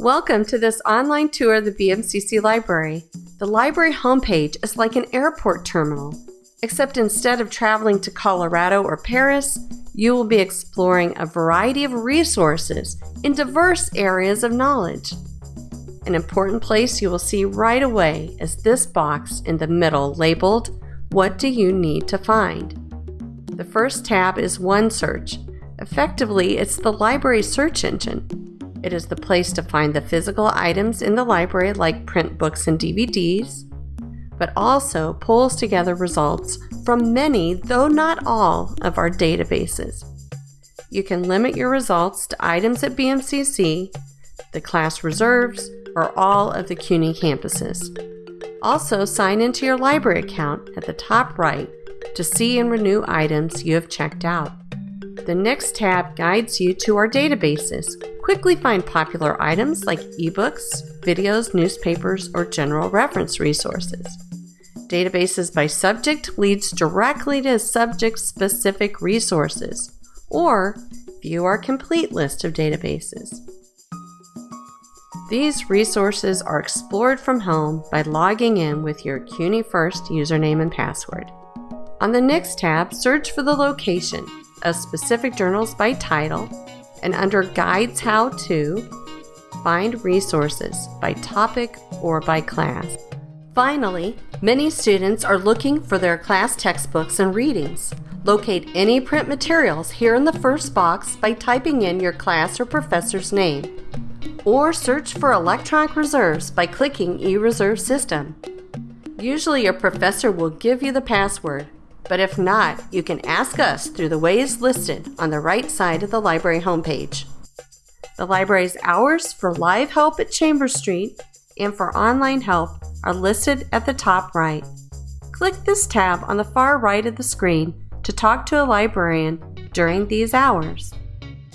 Welcome to this online tour of the BMCC Library. The library homepage is like an airport terminal, except instead of traveling to Colorado or Paris, you will be exploring a variety of resources in diverse areas of knowledge. An important place you will see right away is this box in the middle labeled, What do you need to find? The first tab is OneSearch. Effectively, it's the library search engine. It is the place to find the physical items in the library like print books and DVDs, but also pulls together results from many, though not all, of our databases. You can limit your results to items at BMCC, the class reserves, or all of the CUNY campuses. Also, sign into your library account at the top right to see and renew items you have checked out. The next tab guides you to our databases. Quickly find popular items like ebooks, videos, newspapers, or general reference resources. Databases by subject leads directly to subject specific resources, or view our complete list of databases. These resources are explored from home by logging in with your CUNY First username and password. On the next tab, search for the location of specific journals by title, and under Guides How To, find resources by topic or by class. Finally, many students are looking for their class textbooks and readings. Locate any print materials here in the first box by typing in your class or professor's name. Or search for electronic reserves by clicking eReserve System. Usually your professor will give you the password, but if not, you can ask us through the ways listed on the right side of the library homepage. The library's hours for live help at Chambers Street and for online help are listed at the top right. Click this tab on the far right of the screen to talk to a librarian during these hours.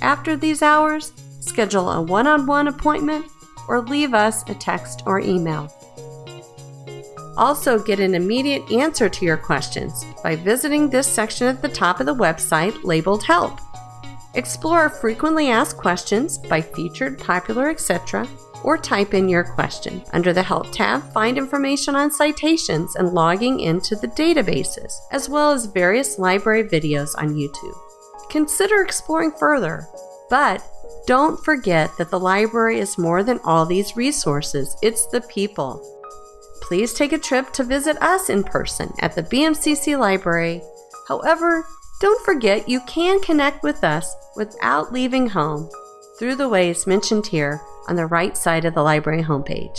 After these hours, schedule a one on one appointment or leave us a text or email. Also, get an immediate answer to your questions by visiting this section at the top of the website labeled Help. Explore frequently asked questions by featured, popular, etc., or type in your question. Under the Help tab, find information on citations and logging into the databases, as well as various library videos on YouTube. Consider exploring further, but don't forget that the library is more than all these resources, it's the people please take a trip to visit us in person at the BMCC Library. However, don't forget you can connect with us without leaving home through the ways mentioned here on the right side of the library homepage.